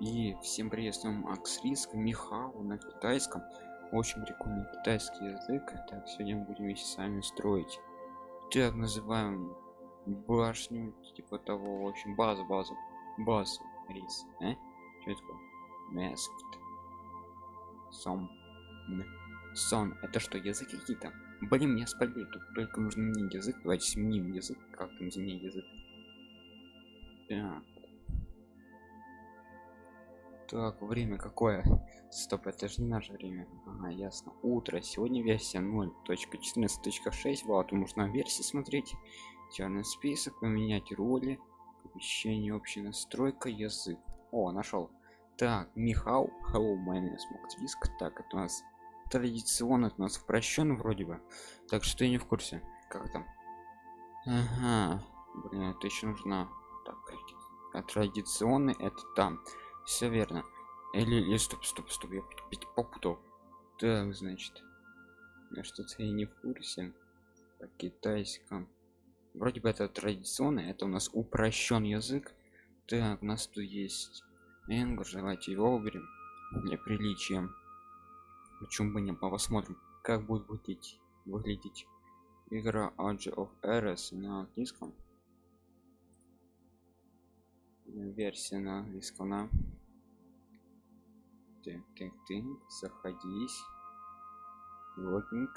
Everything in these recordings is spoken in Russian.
И всем приветствуем Макс Риск, Михау на китайском. Очень прикольный китайский язык. Так, сегодня будем вместе с вами строить. Так, называем башню, типа того, в общем, базу, базу, базу, рис, э? Что это такое? Masked. Сом. Сон. Это что, языки какие-то? Блин, меня спалили, тут только нужно мне язык. Давайте сменим язык. Как там изменить язык? Так. Так, время какое? Стоп, это же не наше время. Ага, ясно. Утро. Сегодня версия 0.14.6. Вот, можно версии смотреть. Черный список, поменять роли. Помещение, общая настройка, язык. О, нашел. Так, Михау. Hello, my name is. Так, это у нас традиционно, это у нас упрощен вроде бы. Так что я не в курсе. Как там? Ага. Блин, это еще нужно. Так, а традиционный это там все верно. Или, или стоп стоп стоп я попутал. Так значит. Я что-то я не в курсе. По китайском вроде бы это традиционный это у нас упрощен язык. Так у нас тут есть English давайте его уберем для приличия. Почему бы не посмотрим как будет выглядеть выглядеть игра Age of Eras на английском? Версия на английском на так так так заходись. Логинг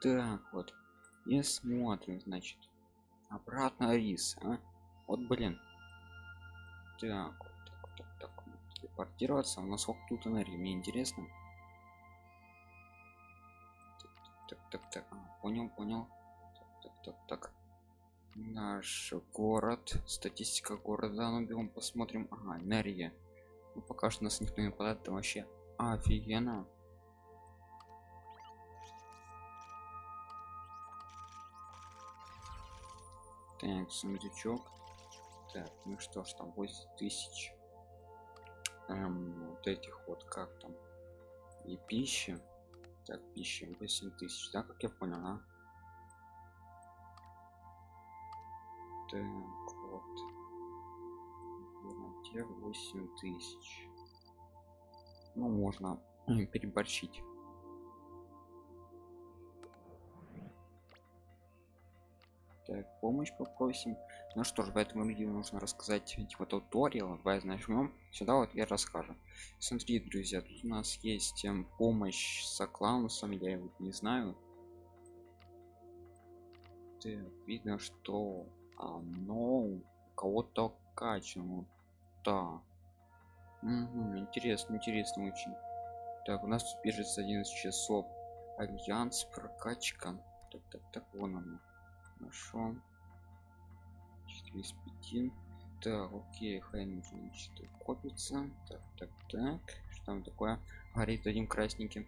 так вот и смотрим значит обратно рис а? вот блин. Так вот так так так телепортироваться. У нас сколько тут энергии мне интересно. Так так так, так. А, понял понял. Так так так так. Наш город статистика города ну берем посмотрим. Ага энергия пока что нас никто не нападает это вообще офигенно. Так сундучок. Так ну что ж там 8 тысяч. Эм, вот этих вот как там? И пища так пища 8 тысяч да как я понял а? так те 8 тысяч. Ну можно переборщить. Так помощь попросим. Ну что ж в этом видео нужно рассказать типа туториал. Давай нажмем сюда вот я расскажу. Смотри друзья тут у нас есть эм, помощь с клаунусом. Я его не знаю. Так, видно что оно кого-то качано да. Угу, интересно интересно очень. Так у нас тут бежится 11 часов. Альянс прокачка. Так так так вон оно. Хорошо. 4 из 5 так окей хай значит, копится. Так так так. Что там такое? Горит один красненьким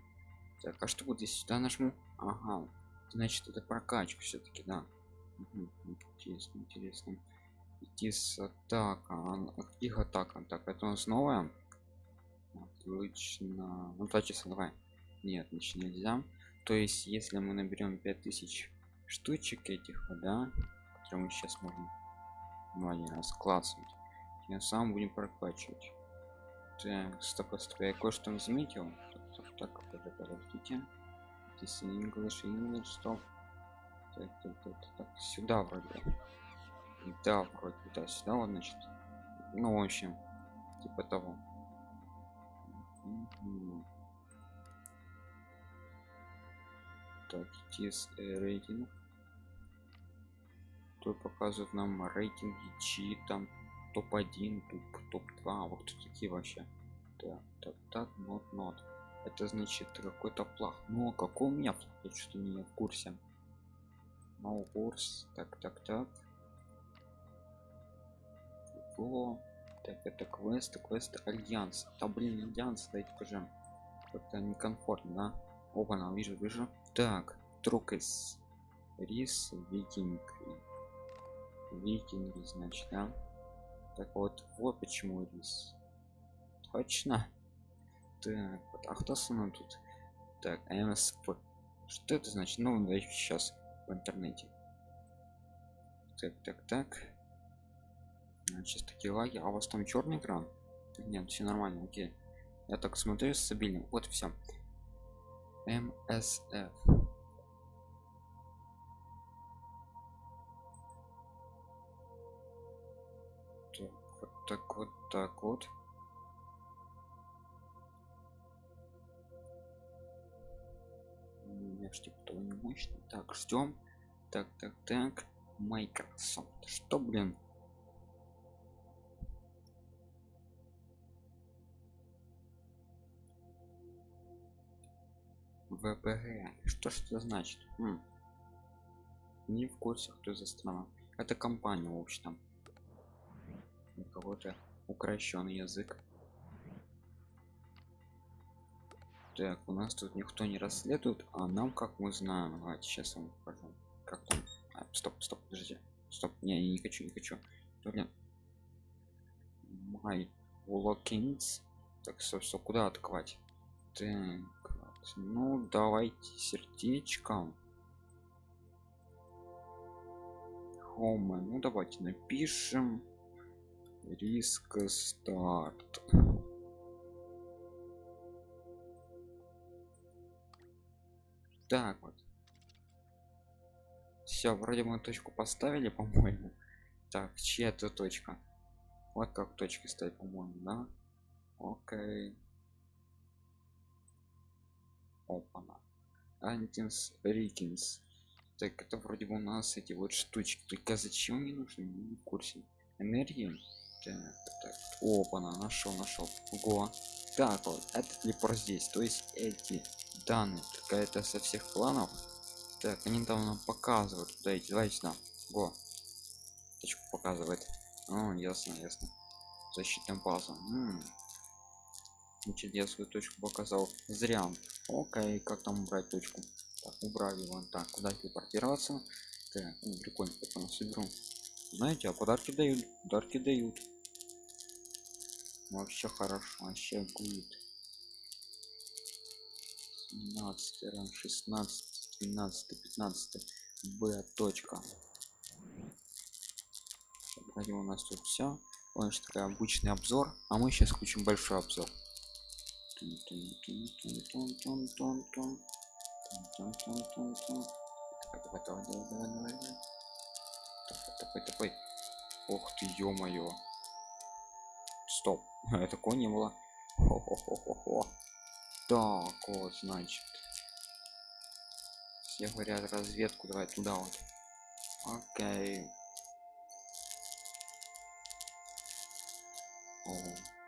так а что вот здесь сюда нажму? Ага. Значит это прокачка все-таки да. Угу, интересно интересно идти с атака их атака. Так это у нас новая. Отлично. Ну два часа давай. Нет значит нельзя. То есть если мы наберем 5000 штучек этих да которые мы сейчас можем ну один раз классовать тем самым будем прокачивать. Так стоп стоп я кое-что заметил. Так подождите. This english english stop так, так, так, так, сюда вроде да вроде да сюда вот значит ну в общем типа того. Так тис рейтинг. То показывает нам рейтинги чи там топ-1 топ топ-2 вот кто такие вообще? Так так так нот нот. Это значит какой-то плах. Ну а какой у меня я что-то не в курсе. No курс так так так что так это квест квест альянс да блин альянс дайте покажем как-то некомфортно да? На вижу вижу. Так трукес. Рис викинг. Викинги значит да? Так вот вот почему рис. Точно. Так вот а кто со мной тут? Так мсп что это значит? Ну да сейчас в интернете. Так так так чисто лаги а у вас там черный экран? Нет все нормально окей. Я так смотрю стабильно вот все мсф так вот так вот так вот. Типа не мощный. Так ждем так так так. Microsoft что блин ВПГ. Что ж это значит? М. Не в курсе, кто за страна. Это компания, в общем. У кого-то укращенный язык. Так, у нас тут никто не расследует, а нам, как мы знаем, давайте сейчас вам покажу. Как там? А, стоп, стоп, подождите. Стоп, не, не хочу, не хочу. Блин. My. Так, собственно, куда атаковать? Так, ну давайте сердечком. Home. ну давайте напишем. Риск старт. Так вот. Все вроде мы точку поставили по моему так чья это точка. Вот как точки ставить по моему да? Окей опана. Антинс рикинс. Так это вроде бы у нас эти вот штучки. Только зачем мне нужны? Не курсе. Энергии? Так, так. опана нашел нашел. Го так вот это телепорт здесь. То есть эти данные какая-то со всех планов. Так они там нам показывают. Куда идти давайте сюда. Го точку показывает. О ясно ясно. Защитная база. М -м. Свою точку показал. Зря. Окей как там убрать точку? Так убрали вон так куда телепортироваться так ну, прикольно потом соберу. Знаете а подарки дают подарки дают. Вообще хорошо вообще будет. 17 16 12 15 б точка. Вроде у нас тут все он же такой обычный обзор. А мы сейчас включим большой обзор Топай, топай. Ох ты, ё-моё. Стоп, это не было. Хо-хо-хо-хо-хо. Так, вот, значит. Все говорят разведку, давай туда вот. Окей. О.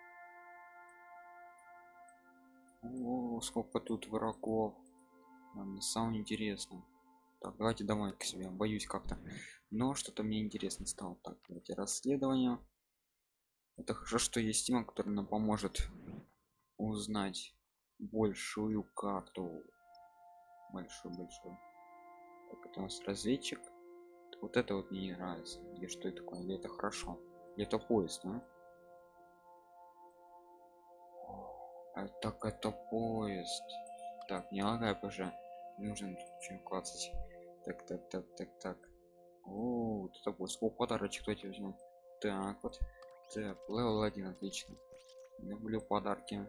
О, сколько тут врагов. Нам самое интересно. Так, давайте домой к себе. Боюсь как-то. Но что-то мне интересно стало. Так, давайте расследование. Это хорошо, что есть тема, которая нам поможет узнать большую карту. Большую, большую. Так, это у нас разведчик. Вот это вот мне не нравится. Или что это такое? Или это хорошо? Или это поезд, да? А, так это поезд. Так, не лагай уже. Нужно что клацать. Так, так, так, так, так. О, вот это поезд. О, подарочек кто тебе возьму. Так вот. Так, level 1, отлично. Люблю подарки.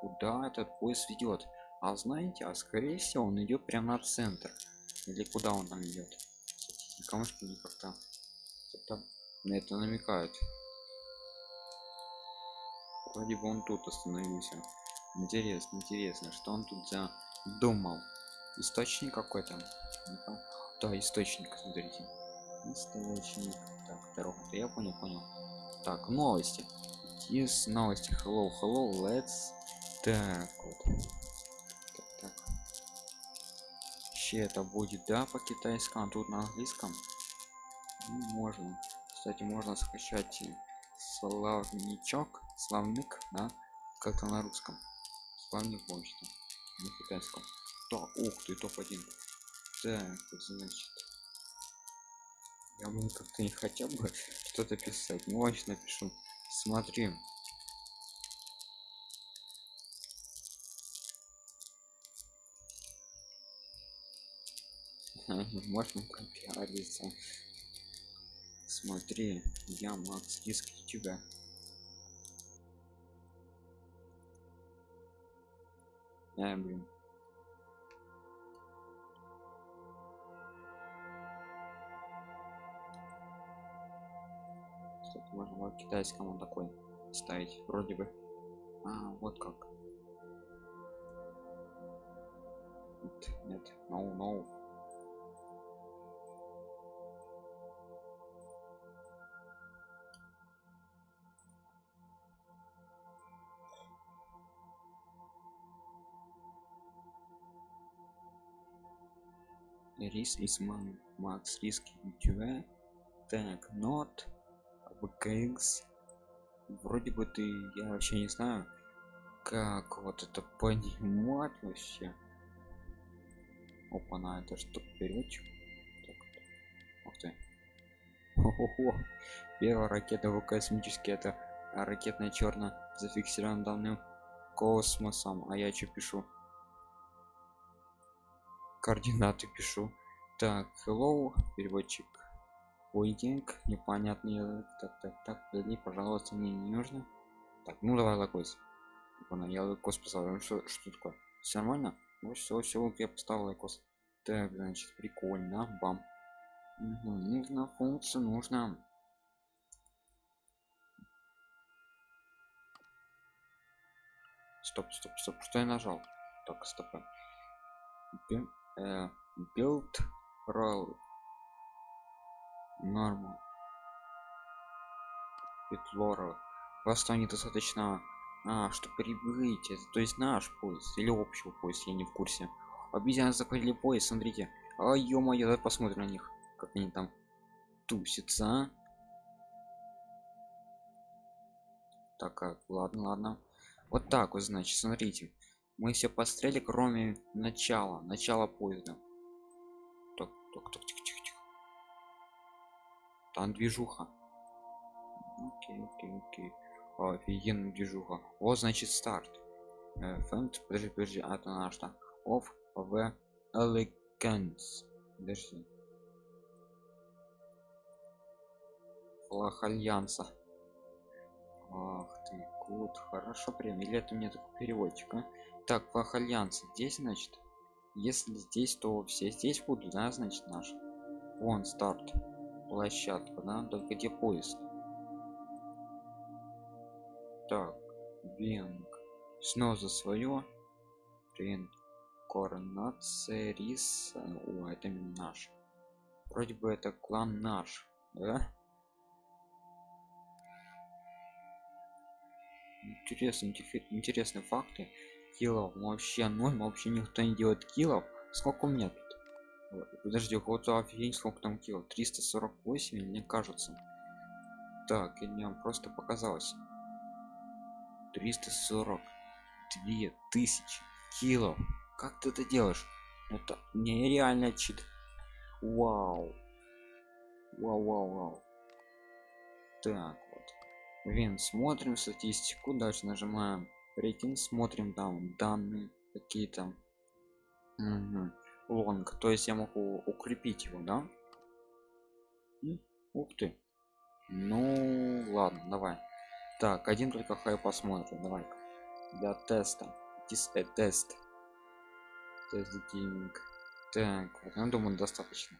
Куда этот поезд ведет? А знаете, а скорее всего он идет прямо на центр. Или куда он там идет? Камушки не как-то на это намекают вроде бы он тут остановился. Интересно интересно что он тут за думал источник какой-то? Да источник смотрите. Источник. Так дорога. Я понял понял. Так новости. Из новости. Hello hello let's так вот. Так, так. Вообще это будет да по китайскому а тут на английском? Ну, можно. Кстати можно скачать словничок славник да? Как-то на русском. Славник может на китайском. Так ух ты топ-1 так значит. Я бы как-то не хотел бы что-то писать. Ну вообще напишу. Смотри. Можно пропиариться смотри я макс риск тебя. Я блин. Кстати, можно в китайском он такой ставить вроде бы. А вот как. Нет нет no no риск из макс риск ютубе так not vkx вроде бы ты я вообще не знаю как вот это понимать вообще. Опа на это что переводчик. Так, ух ты. Ого, первая ракета в космический это ракетная черно зафиксирован данным космосом. А я что пишу координаты пишу. Так hello переводчик. Waiting непонятный так так так верни пожалуйста мне не нужно. Так ну давай понял я лакос поставил что, что такое? Все нормально? Ну все все я поставил лакос так значит прикольно бам. Угу, нужно функцию нужно. Стоп стоп стоп что я нажал? Так стоп э, build roll норма петлора. Просто недостаточно а что прибыть это то есть наш поезд или общего поезд я не в курсе. Обезьяны захватили поезд смотрите. А ё-моё давай посмотрим на них как они там тусятся а? так как ладно ладно. Вот так вот значит смотрите мы все пострели кроме начала начала поезда. Так так так тихо тихо тихо. Там движуха. Окей окей окей. Офигенная движуха. О значит старт. Фэнд подожди подожди а это наш то of в elegance. Подожди. Флаг альянса. Ах ты гуд хорошо прям или это мне такой переводчик а? Так флаг альянса здесь значит если здесь то все здесь будут да значит наш вон старт площадка да только где поезд? Так бинг снова за свое. Рин коронация рис о это наш. Вроде бы это клан наш да? Интересные интересные факты киллов вообще ноль вообще никто не делает киллов. Сколько у меня тут? Подожди кого-то офигеть сколько там килл 348 мне кажется. Так или мне просто показалось. 342 тысячи кило как ты это делаешь? Это нереально чит. Вау. Вау вау вау так вот. Вин, смотрим статистику. Дальше нажимаем рейтинг смотрим там данные какие-то. Угу. лонг. То есть я могу укрепить его да? Ух ты. Ну ладно давай. Так один только хай посмотрим. Давай. Для теста. This a тест гейминг. Так вот я думаю достаточно.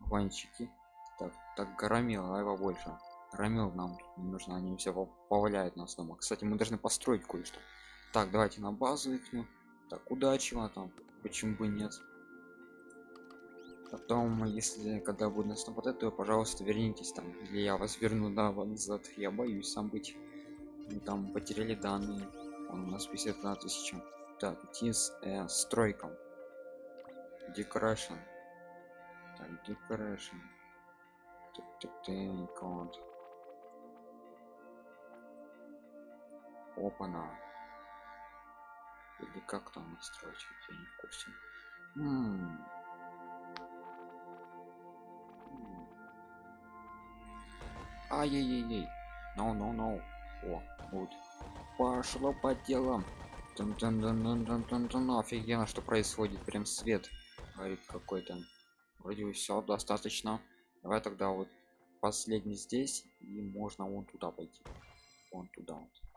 Ванчики. Так так громил а его больше Рамил нам не нужно, они все поваляют нас дома. Кстати, мы должны построить кое-что. Так, давайте на базу их. Так, удачи вам там. Почему бы нет? Потом, если когда будет нас нападать, то, пожалуйста, вернитесь там. Или я вас верну да, назад. Я боюсь сам быть. Мы там потеряли данные. Он у нас 51 тысяча. Так, идти с э, стройком. Decoration. Так, decoration. Так, так, так, вот. Опана. Или как там настроить я не в курсе. Ай-яй-яй no no no о вот. Пошло по делам. Тун -тун -тун -тун -тун -тун -тун. офигенно что происходит. Прям свет говорит какой-то. Вроде все достаточно. Давай тогда вот последний здесь и можно вон туда пойти. Вон туда вот.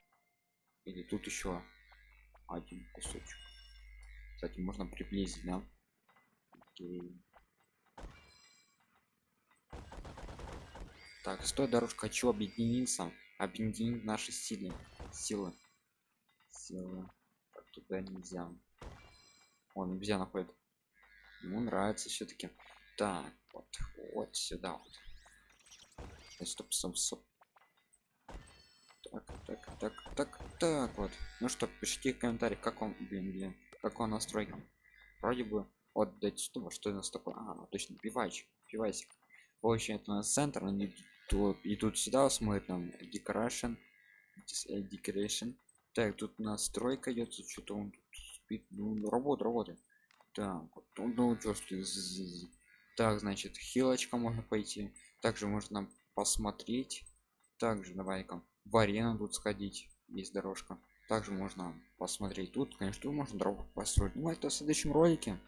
Или тут еще один кусочек. Кстати можно приблизить да? Окей. так стой дорожка хочу объединиться объединить наши силы. Силы. Силы. Так, туда нельзя. Он нельзя находит. Ему нравится все-таки так вот вот сюда вот. Стоп стоп стоп так так так так так вот. Ну что пишите в комментариях как он блин блин как он настройка вроде бы вот дать что что у нас такое. А, точно пивач пивасик. В общем это у нас центр они тут идут сюда смотрят там decoration э, decoration так тут настройка идет что-то он тут спит. Ну работа работает так вот, ну что так значит хилочка можно пойти. Также можно посмотреть. Также давай-ка в арену тут сходить есть дорожка. Также можно посмотреть тут конечно можно дорогу построить. Но это в следующем ролике.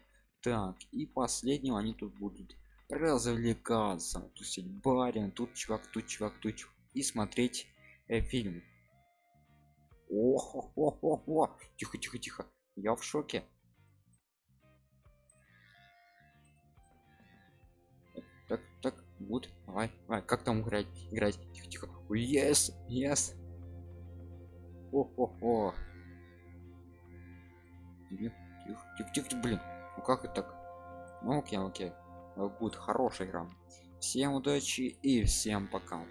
Так и последнего они тут будут развлекаться. Тусить барин тут чувак тут чувак тут чувак, и смотреть э, фильм. Ох ох ох ох тихо тихо тихо. Я в шоке. Так так вот. Давай давай. Как там играть играть? Тихо тихо yes yes. О о о тихо тихо тихо блин. Ну как это так? Ну окей окей. Будет хорошая игра. Всем удачи и всем пока